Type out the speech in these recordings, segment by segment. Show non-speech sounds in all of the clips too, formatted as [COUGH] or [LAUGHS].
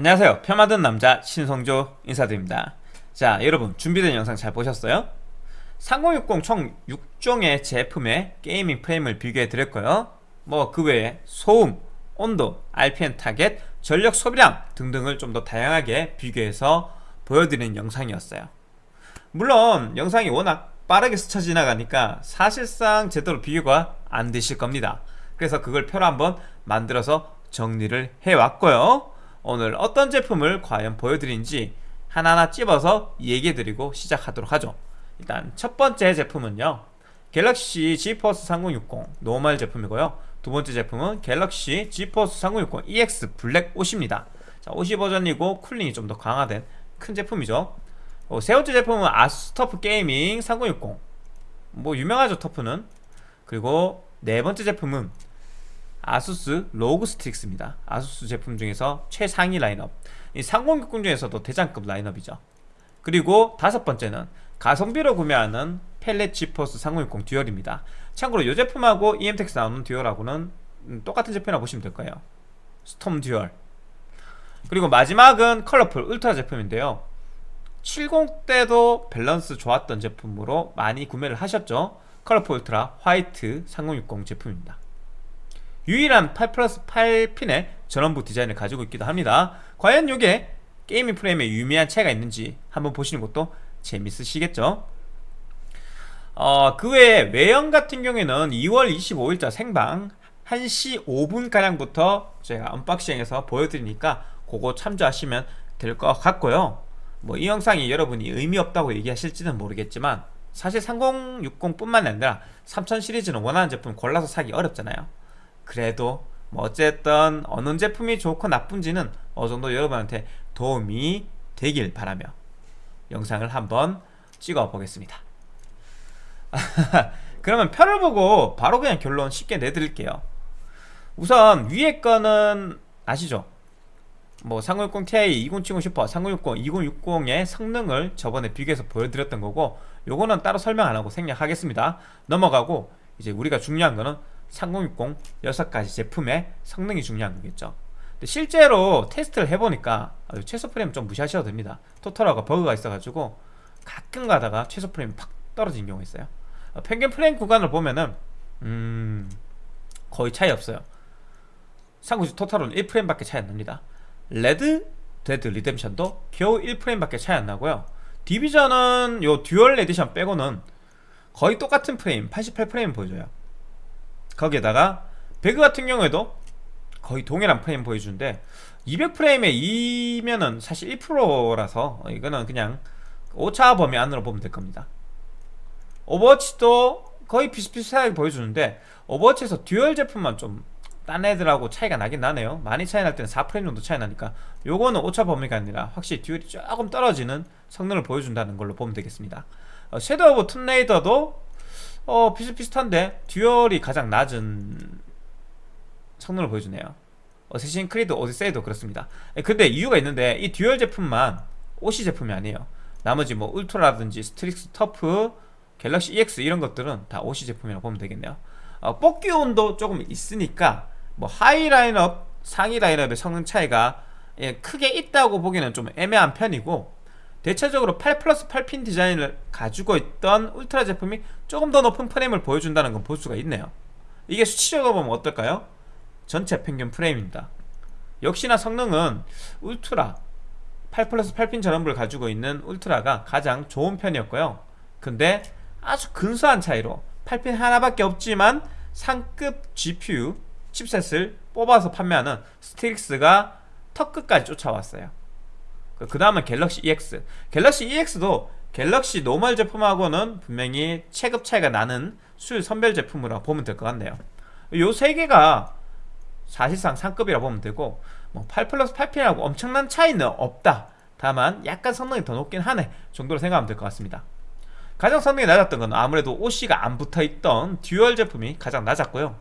안녕하세요. 펴만든 남자 신성조 인사드립니다. 자 여러분 준비된 영상 잘 보셨어요? 3060 총 6종의 제품의 gaming 프레임을 비교해 드렸고요. 뭐 그 외에 소음, 온도, RPM 타겟, 전력 소비량 등등을 좀 더 다양하게 비교해서 보여드리는 영상이었어요. 물론 영상이 워낙 빠르게 스쳐 지나가니까 사실상 제대로 비교가 안 되실 겁니다. 그래서 그걸 표로 한번 만들어서 정리를 해왔고요 오늘 어떤 제품을 과연 보여드린지 하나하나 찝어서 얘기해드리고 시작하도록 하죠. 일단 첫 번째 제품은요. 갤럭시 지포스 3060 normal 제품이고요. 두 번째 제품은 갤럭시 지포스 3060 EX 블랙 옷입니다. 자, OC 버전이고 cooling이 좀 더 강화된 큰 제품이죠. 어, 세 번째 제품은 아수스 터프 게이밍 3060 뭐 유명하죠 터프는. 그리고 네 번째 제품은 아수스 로그 스트릭스입니다. 아수스 제품 중에서 최상위 라인업. 이 상공격군 중에서도 대장급 라인업이죠. 그리고 다섯 번째는 가성비로 구매하는 팔릿 지포스 3060 듀얼입니다. 참고로 이 제품하고 이엠텍에서 나오는 듀얼하고는 음, 똑같은 제품이라고 보시면 될 거예요. 스톰 듀얼. 그리고 마지막은 컬러풀 울트라 제품인데요. 70 때도 밸런스 좋았던 제품으로 많이 구매를 하셨죠? 컬러풀 울트라 화이트 3060 제품입니다 유일한 8 플러스 8핀의 전원부 디자인을 가지고 있기도 합니다. 과연 이게 gaming 프레임에 유의미한 차이가 있는지 한번 보시는 것도 재밌으시겠죠? 어, 그 외에 외형 같은 경우에는 2월 25일자 생방 1시 5분가량부터 제가 unboxing해서 보여드리니까 그거 참조하시면 될 것 같고요. 뭐 이 영상이 여러분이 의미 없다고 얘기하실지는 모르겠지만 사실 3060 뿐만 아니라 3000 시리즈는 원하는 제품 골라서 사기 어렵잖아요 그래도 뭐 어쨌든 어느 제품이 좋고 나쁜지는 어느 정도 여러분한테 도움이 되길 바라며 영상을 한번 찍어 보겠습니다. [LAUGHS] 그러면 표를 보고 바로 그냥 결론 쉽게 내드릴게요. 우선 위에 거는 아시죠? 뭐 3060 Ti, 2070 슈퍼, 3060, 2060의 성능을 저번에 비교해서 보여드렸던 거고 요거는 따로 설명 안하고 생략하겠습니다. 넘어가고 이제 우리가 중요한 거는 3060 6가지 제품의 성능이 중요한 거겠죠. 실제로 테스트를 해보니까 최소 프레임 좀 무시하셔도 됩니다. 토탈 워가 버그가 있어가지고 가끔 가다가 최소 프레임이 팍 떨어진 경우가 있어요. 어, 평균 프레임 구간을 보면은 음 거의 차이 없어요. 3090 토탈은 1프레임밖에 차이 안 납니다. 레드 데드 리뎀션도 겨우 1프레임밖에 차이 안 나고요. 디비전은 요 듀얼 에디션 빼고는 거의 똑같은 프레임 88프레임 보여줘요 거기에다가 배그 같은 경우에도 거의 동일한 프레임 보여주는데 200프레임에 2면은 사실 1%라서 이거는 그냥 오차 범위 안으로 보면 될 겁니다. 오버워치도 거의 비슷비슷하게 보여주는데 오버워치에서 듀얼 제품만 좀 딴 애들하고 차이가 나긴 나네요. 많이 차이 날 때는 4프레임 정도 차이 나니까 요거는 오차 범위가 아니라 확실히 듀얼이 조금 떨어지는 성능을 보여준다는 걸로 보면 되겠습니다. 어, 섀도우 오브 툼레이더도 어 비슷비슷한데 듀얼이 가장 낮은 성능을 보여주네요. 어세신 크리드 오디세이도 그렇습니다. 예, 근데 이유가 있는데 이 듀얼 제품만 OC 제품이 아니에요. 나머지 뭐 울트라라든지 스트릭스 터프 갤럭시 EX 이런 것들은 다 OC 제품이라고 보면 되겠네요. 어, 뽑기 온도 조금 있으니까 뭐 high 라인업 상위 라인업의 성능 차이가 예, 크게 있다고 보기는 좀 애매한 편이고 대체적으로 8 플러스 8핀 디자인을 가지고 있던 울트라 제품이 조금 더 높은 프레임을 보여준다는 건 볼 수가 있네요. 이게 수치적으로 보면 어떨까요? 전체 평균 프레임입니다. 역시나 성능은 울트라 8 플러스 8핀 전원부를 가지고 있는 울트라가 가장 좋은 편이었고요. 근데 아주 근소한 차이로 8핀 하나밖에 없지만 상급 GPU 칩셋을 뽑아서 판매하는 스트릭스가 턱끝까지 쫓아왔어요 그 다음은 갤럭시 EX 갤럭시 EX도 갤럭시 normal 제품하고는 분명히 체급 차이가 나는 수율 선별 제품으로 보면 될 것 같네요. 요 세 개가 사실상 상급이라 보면 되고 뭐8 플러스 8핀하고 엄청난 차이는 없다. 다만 약간 성능이 더 높긴 하네 정도로 생각하면 될 것 같습니다. 가장 성능이 낮았던 건 아무래도 OC가 안 붙어있던 듀얼 제품이 가장 낮았고요.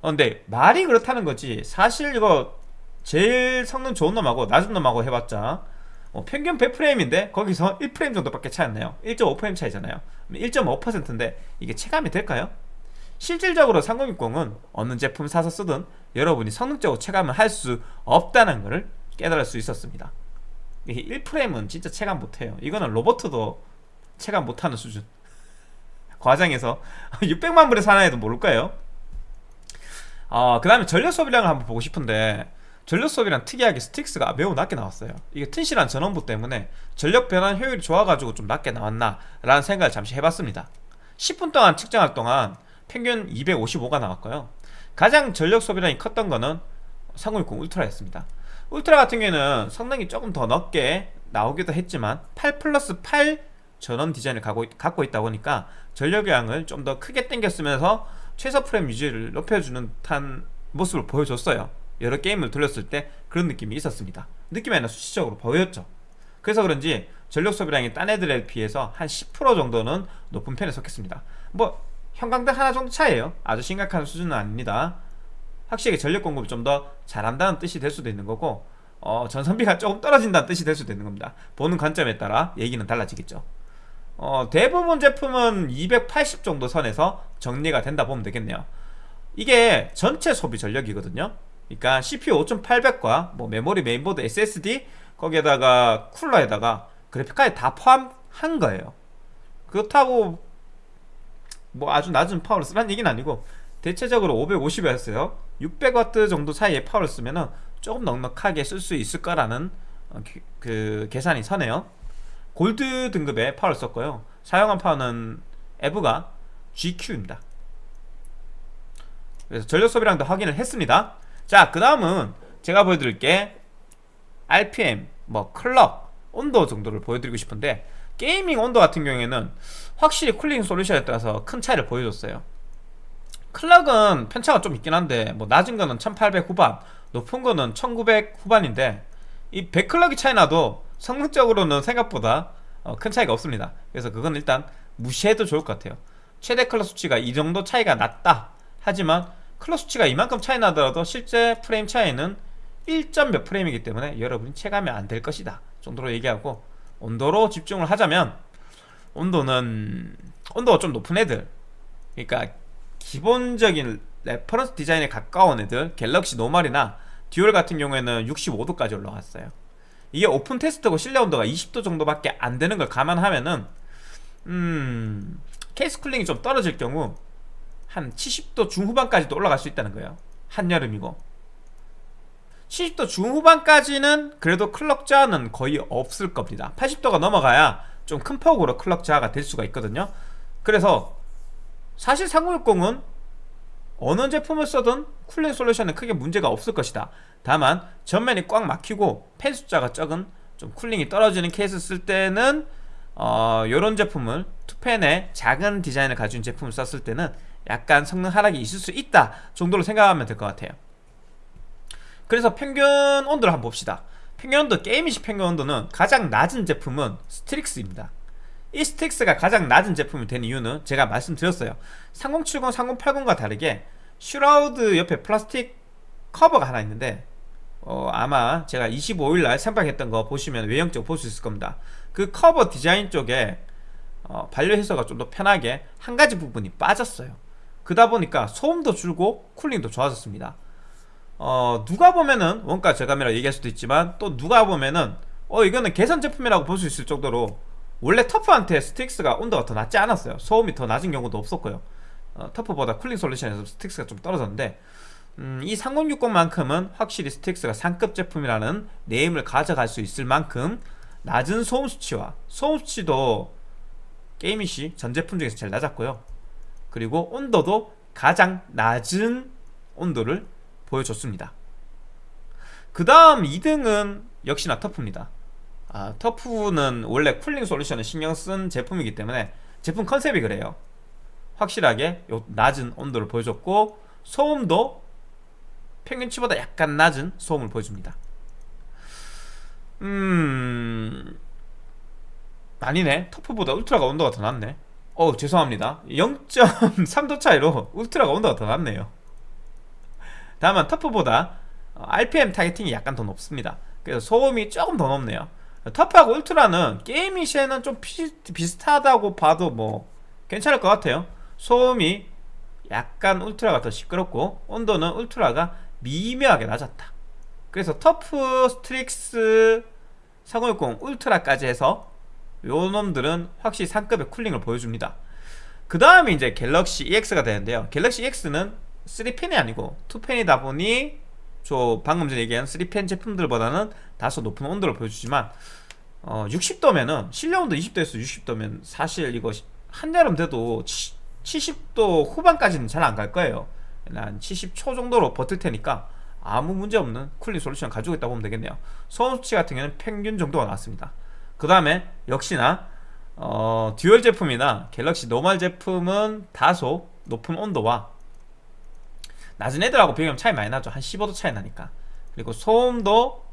어, 근데 말이 그렇다는 거지 사실 이거 제일 성능 좋은 놈하고 낮은 놈하고 해봤자 어, 평균 100프레임인데 거기서 1프레임 정도밖에 차이 안 나요. 1.5프레임 차이잖아요. 1.5%인데 이게 체감이 될까요? 실질적으로 3060은 어느 제품 사서 쓰든 여러분이 성능적으로 체감을 할 수 없다는 것을 깨달을 수 있었습니다. 1프레임은 진짜 체감 못해요. 이거는 로버트도 체감 못하는 수준. [LAUGHS] 과장해서 [LAUGHS] 600만 불에 사나 해도 모를까요? 어, 그 다음에 전력 소비량을 한번 보고 싶은데 전력 소비량 특이하게 스틱스가 매우 낮게 나왔어요. 이게 튼실한 전원부 때문에 전력 변환 효율이 좋아가지고 좀 낮게 나왔나 라는 생각을 잠시 해봤습니다. 10분 동안 측정할 동안 평균 255가 나왔고요. 가장 전력 소비량이 컸던 거는 3060 울트라였습니다. 울트라 같은 경우에는 성능이 조금 더 넓게 나오기도 했지만 8 플러스 8 전원 디자인을 갖고 있다 보니까 전력량을 좀 더 크게 당겼으면서 최소 프레임 유지를 높여주는 듯한 모습을 보여줬어요 여러 게임을 돌렸을 때 그런 느낌이 있었습니다. 느낌이 아니라 수치적으로 보였죠. 그래서 그런지 전력 소비량이 딴 애들에 비해서 한 10% 정도는 높은 편에 속했습니다. 뭐 형광등 하나 정도 차이에요. 아주 심각한 수준은 아닙니다. 확실히 전력 공급을 좀 더 잘한다는 뜻이 될 수도 있는 거고 어, 전선비가 조금 떨어진다는 뜻이 될 수도 있는 겁니다. 보는 관점에 따라 얘기는 달라지겠죠. 어, 대부분 제품은 280 정도 선에서 정리가 된다 보면 되겠네요. 이게 전체 소비 전력이거든요 그러니까 CPU 5800과 뭐 메모리 메인보드 SSD 거기에다가 쿨러에다가 그래픽카드 다 포함한 거예요. 그렇다고 뭐 아주 낮은 파워를 쓰라는 얘기는 아니고 대체적으로 550W였어요. 600W 정도 사이의 파워를 쓰면은 조금 넉넉하게 쓸 수 있을 거라는 어, 그 계산이 서네요. 골드 등급의 파워를 썼고요. 사용한 파워는 EVGA GQ입니다. 그래서 전력 소비량도 확인을 했습니다 자 그 다음은 제가 보여드릴 게. RPM, 뭐 클럭, 온도 정도를 보여드리고 싶은데 gaming 온도 같은 경우에는 확실히 cooling 솔루션에 따라서 큰 차이를 보여줬어요. 클럭은 편차가 좀 있긴 한데 뭐 낮은 거는 1800 후반 높은 거는 1900 후반인데 이 100클럭이 차이 나도 성능적으로는 생각보다 어, 큰 차이가 없습니다. 그래서 그건 일단 무시해도 좋을 것 같아요. 최대 클럭 수치가 이 정도 차이가 났다. 하지만 클럭 수치가 이만큼 차이 나더라도 실제 프레임 차이는 1점 몇 프레임이기 때문에 여러분이 체감이 안 될 것이다 정도로 얘기하고 온도로 집중을 하자면 온도는 온도가 좀 높은 애들 그러니까 기본적인 reference 디자인에 가까운 애들 갤럭시 normal이나 듀얼 같은 경우에는 65도까지 올라갔어요. 이게 오픈 테스트고 실내 온도가 20도 정도밖에 안 되는 걸 감안하면은 음 케이스 cooling이 좀 떨어질 경우 한 70도 중후반까지도 올라갈 수 있다는 거예요. 한여름이고. 70도 중후반까지는 그래도 클럭 저하는 거의 없을 겁니다. 80도가 넘어가야 좀 큰 폭으로 클럭 저하가 될 수가 있거든요. 그래서 사실 3060은 어느 제품을 써든 cooling 솔루션은 크게 문제가 없을 것이다. 다만 전면이 꽉 막히고 팬 숫자가 적은 좀 cooling이 떨어지는 케이스 쓸 때는 어, 이런 제품을 투팬의 작은 디자인을 가진 제품을 썼을 때는 약간 성능 하락이 있을 수 있다 정도로 생각하면 될 것 같아요. 그래서 평균 온도를 한번 봅시다. 평균 온도 gaming 시 평균 온도는 가장 낮은 제품은 스트릭스입니다. 이 스트릭스가 가장 낮은 제품이 된 이유는 제가 말씀드렸어요. 3070, 3080과 다르게 shroud 옆에 플라스틱 커버가 하나 있는데 어, 아마 제가 25일날 생방했던 거 보시면 외형적 볼수 있을 겁니다. 그 커버 디자인 쪽에 어, 발열 해소가 좀 더 편하게 한 가지 부분이 빠졌어요 그다 보니까 소음도 줄고 cooling도 좋아졌습니다. 어, 누가 보면은 원가 저감이라고 얘기할 수도 있지만 또 누가 보면은 어 이거는 개선 제품이라고 볼 수 있을 정도로 원래 터프한테 스트릭스가 온도가 더 낮지 않았어요. 소음이 더 낮은 경우도 없었고요. 어, 터프보다 cooling 솔루션에서 스트릭스가 좀 떨어졌는데 음, 이 3060만큼은 확실히 스트릭스가 상급 제품이라는 name을 가져갈 수 있을 만큼 낮은 소음 수치와 소음 수치도 gaming 시 전 제품 중에서 제일 낮았고요 그리고 온도도 가장 낮은 온도를 보여줬습니다. 그 다음 2등은 역시나 터프입니다. 아, 터프는 원래 cooling 솔루션을 신경 쓴 제품이기 때문에 제품 컨셉이 그래요. 확실하게 낮은 온도를 보여줬고 소음도 평균치보다 약간 낮은 소음을 보여줍니다. 음... 아니네. 터프보다 울트라가 온도가 더 낮네 어 죄송합니다. 0.3도 차이로 울트라가 온도가 더 낮네요. 다만 터프보다 RPM targeting이 약간 더 높습니다. 그래서 소음이 조금 더 높네요. 터프하고 울트라는 gaming 시에는 좀 비, 비슷하다고 봐도 뭐 괜찮을 것 같아요. 소음이 약간 울트라가 더 시끄럽고 온도는 울트라가 미묘하게 낮았다. 그래서 터프 스트릭스 4060 울트라까지 해서 요 놈들은 확실히 상급의 cooling을 보여줍니다. 그 다음에 이제 갤럭시 EX가 되는데요. 갤럭시 EX는 3팬이 아니고 2팬이다 보니 저 방금 전에 얘기한 3팬 제품들보다는 다소 높은 온도를 보여주지만 어, 60도면은 실내 온도 20도에서 60도면 사실 이거 한여름 돼도 70도 후반까지는 잘 안 갈 거예요. 한 70초 정도로 버틸 테니까 아무 문제 없는 cooling 솔루션 가지고 있다고 보면 되겠네요. 소음 수치 같은 경우는 평균 정도가 나왔습니다 그 다음에 역시나 어, 듀얼 제품이나 갤럭시 normal 제품은 다소 높은 온도와 낮은 애들하고 비교하면 차이 많이 나죠. 한 15도 차이 나니까. 그리고 소음도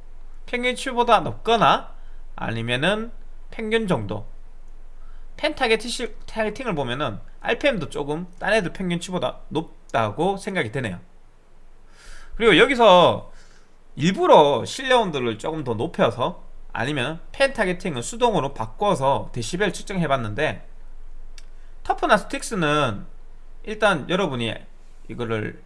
평균치보다 높거나 아니면은 평균 정도. 팬 targeting을 보면은 RPM도 조금 딴 애들 평균치보다 높다고 생각이 되네요. 그리고 여기서 일부러 실내 온도를 조금 더 높여서 아니면 팬 targeting을 수동으로 바꿔서 데시벨 측정해 봤는데 터프나 스트릭스는 일단 여러분이 이거를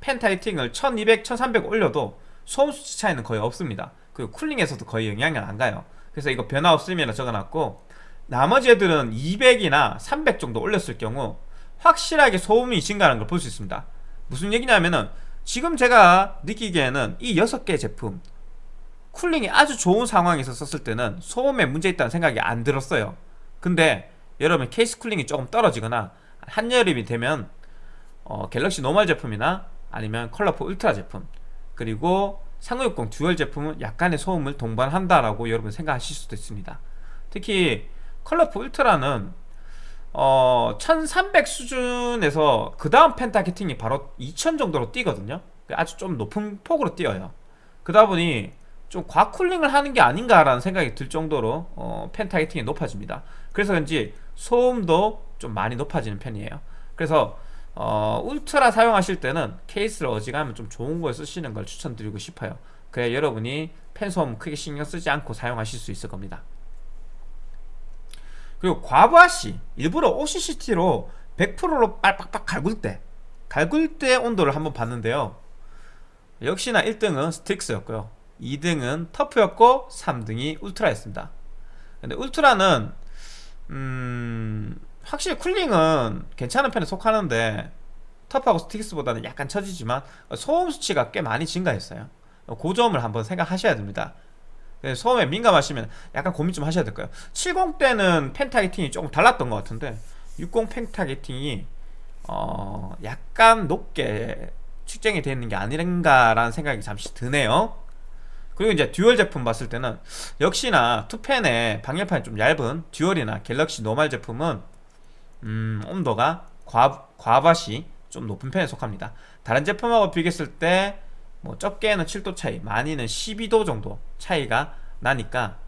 팬 타겟팅을 1200, 1300 올려도 소음 수치 차이는 거의 없습니다. 그리고 쿨링에서도 거의 영향이 안 가요. 그래서 이거 변화 없음이라 적어놨고 나머지 애들은 200이나 300 정도 올렸을 경우 확실하게 소음이 증가하는 걸 볼 수 있습니다. 무슨 얘기냐면은 지금 제가 느끼기에는 이 6개 제품 쿨링이 아주 좋은 상황에서 썼을 때는 소음에 문제 있다는 생각이 안 들었어요. 근데 여러분 케이스 쿨링이 조금 떨어지거나 한여름이 되면 어, 갤럭시 노멀 제품이나 아니면 컬러풀 울트라 제품 그리고 3060 듀얼 제품은 약간의 소음을 동반한다라고 여러분 생각하실 수도 있습니다. 특히 컬러풀 울트라는 어, 1300 수준에서 그 다음 팬 타겟팅이 바로 2000 정도로 뛰거든요. 아주 좀 높은 폭으로 뛰어요. 그러다 보니 좀 과쿨링을 하는 게 아닌가라는 생각이 들 정도로 어, 팬 타겟팅이 높아집니다. 그래서 그런지 소음도 좀 많이 높아지는 편이에요. 그래서 어, 울트라 사용하실 때는 케이스를 어지간하면 좀 좋은 걸 쓰시는 걸 추천드리고 싶어요. 그래야 여러분이 팬 소음 크게 신경 쓰지 않고 사용하실 수 있을 겁니다. 그리고 과부하시 일부러 OCCT로 100%로 빡빡빡 갈굴 때 갈굴 때 온도를 한번 봤는데요. 역시나 1등은 스틱스였고요 2등은 터프였고 3등이 울트라였습니다. 근데 울트라는 음 확실히 쿨링은 괜찮은 편에 속하는데 터프하고 스틱스보다는 약간 처지지만 소음 수치가 꽤 많이 증가했어요. 그 점을 한번 생각하셔야 됩니다. 소음에 민감하시면 약간 고민 좀 하셔야 될 거예요. 70 때는 펜타게팅이 조금 달랐던 것 같은데 60 펜타게팅이 어 약간 높게 측정이 되어 있는 게 아닌가라는 생각이 잠시 드네요 그리고 이제 듀얼 제품 봤을 때는 역시나 투팬의 방열판이 좀 얇은 듀얼이나 갤럭시 노멀 제품은 음, 온도가 과, 과부하 시 좀 높은 편에 속합니다. 다른 제품하고 비교했을 때 뭐 적게는 7도 차이 많이는 12도 정도 차이가 나니까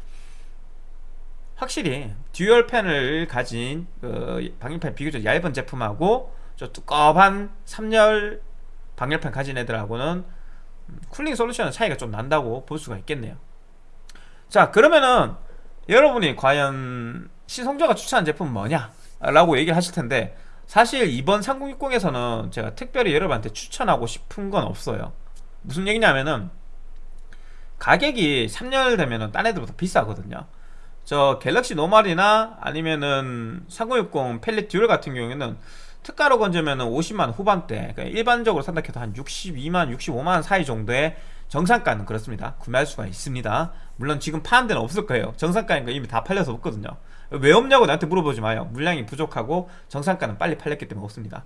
확실히 듀얼 팬을 가진 그 방열판 비교적 얇은 제품하고 저 두꺼운 3열 방열판 가진 애들하고는 쿨링 솔루션은 차이가 좀 난다고 볼 수가 있겠네요. 자 그러면은 여러분이 과연 신성조가 추천한 제품은 뭐냐 라고 얘기를 하실 텐데 사실 이번 3060에서는 제가 특별히 여러분한테 추천하고 싶은 건 없어요. 무슨 얘기냐면은 가격이 3열 되면은 딴 애들보다 비싸거든요. 저 갤럭시 노멀이나 아니면은 3060 펠릿 듀얼 같은 경우에는 특가로 건지면 50만 후반대 그러니까 일반적으로 산다 해도 한 62만 65만 사이 정도의 정상가는 그렇습니다. 구매할 수가 있습니다. 물론 지금 파는 데는 없을 거예요. 정상가인 거 이미 다 팔려서 없거든요. 왜 없냐고 나한테 물어보지 마요. 물량이 부족하고 정상가는 빨리 팔렸기 때문에 없습니다.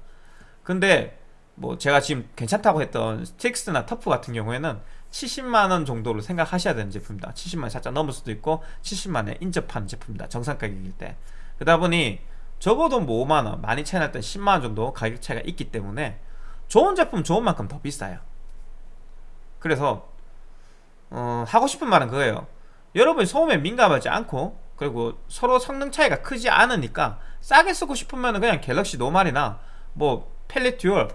근데 뭐 제가 지금 괜찮다고 했던 스틱스나 터프 같은 경우에는 70만원 정도로 생각하셔야 되는 제품입니다 70만원 살짝 넘을 수도 있고 70만원에 인접하는 제품입니다. 정상 가격일 때. 그러다 보니 적어도 뭐 5만원 많이 날때 10만원 정도 가격 차이가 있기 때문에 좋은 제품 좋은 만큼 더 비싸요. 그래서 어, 하고 싶은 말은 그거예요. 여러분이 소음에 민감하지 않고 그리고 서로 성능 차이가 크지 않으니까 싸게 쓰고 싶으면 그냥 갤럭시 노말이나 뭐 펠릿 듀얼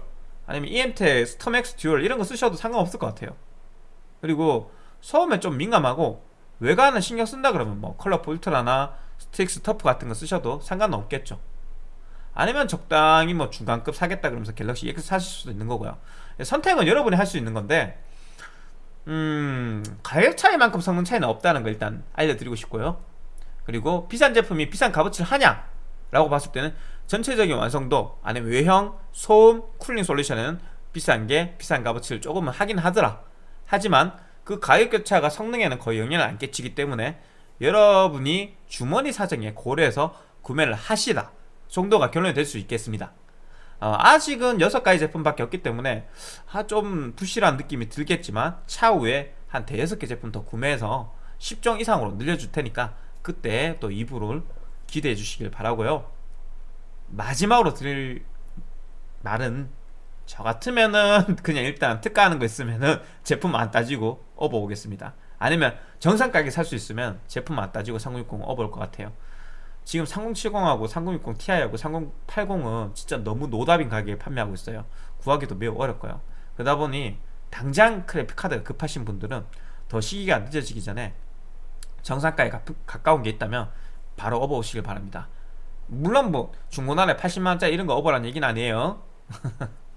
아니면 EMTEC 스톰엑스 듀얼 이런 거 쓰셔도 상관없을 것 같아요. 그리고 소음에 좀 민감하고 외관은 신경 쓴다 그러면 뭐 컬러풀 울트라나 스트릭스 터프 같은 거 쓰셔도 상관은 없겠죠. 아니면 적당히 뭐 중간급 사겠다 그러면서 갤럭시 EX 사실 수도 있는 거고요. 선택은 여러분이 할 수 있는 건데 음 가격 차이만큼 성능 차이는 없다는 거 일단 알려드리고 싶고요. 그리고 비싼 제품이 비싼 값어치를 하냐 라고 봤을 때는 전체적인 완성도 아니면 외형, 소음, 쿨링 솔루션은 비싼 게 비싼 값어치를 조금은 하긴 하더라. 하지만 그 가격 격차가 성능에는 거의 영향을 안 끼치기 때문에 여러분이 주머니 사정에 고려해서 구매를 하시라 정도가 결론이 될 수 있겠습니다. 어, 아직은 6가지 제품밖에 없기 때문에 아, 좀 부실한 느낌이 들겠지만 차후에 한 대여섯 개 제품 더 구매해서 10종 이상으로 늘려줄 테니까 그때 또 2부를 기대해 주시길 바라고요. 마지막으로 드릴 말은 저 같으면은 [LAUGHS] 그냥 일단 특가하는 거 있으면은 제품 안 따지고 업어 오겠습니다 아니면 정상 가게 살수 있으면 제품 안 따지고 3060 업어 올것 같아요. 지금 3070하고 3060 Ti하고 3080은 진짜 너무 노답인 가격에 판매하고 있어요. 구하기도 매우 어렵고요. 그러다 보니 당장 그래픽 카드가 급하신 분들은 더 시기가 늦어지기 전에 정상가에 가, 가까운 게 있다면 바로 업어 오시길 바랍니다. 물론 뭐 중고나라에 80만원짜리 이런 거 업어라는 얘기는 아니에요. [LAUGHS]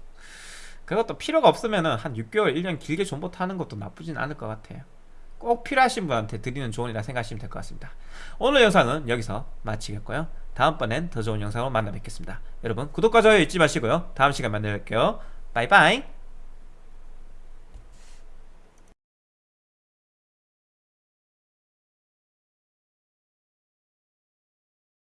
그것도 필요가 없으면은 한 6개월 1년 길게 존버 타는 것도 나쁘진 않을 것 같아요 꼭 필요하신 분한테 드리는 조언이라 생각하시면 될 것 같습니다. 오늘 영상은 여기서 마치겠고요. 다음번엔 더 좋은 영상으로 만나 뵙겠습니다. 여러분 구독과 좋아요 잊지 마시고요. 다음 시간에 만나 뵐게요. 바이바이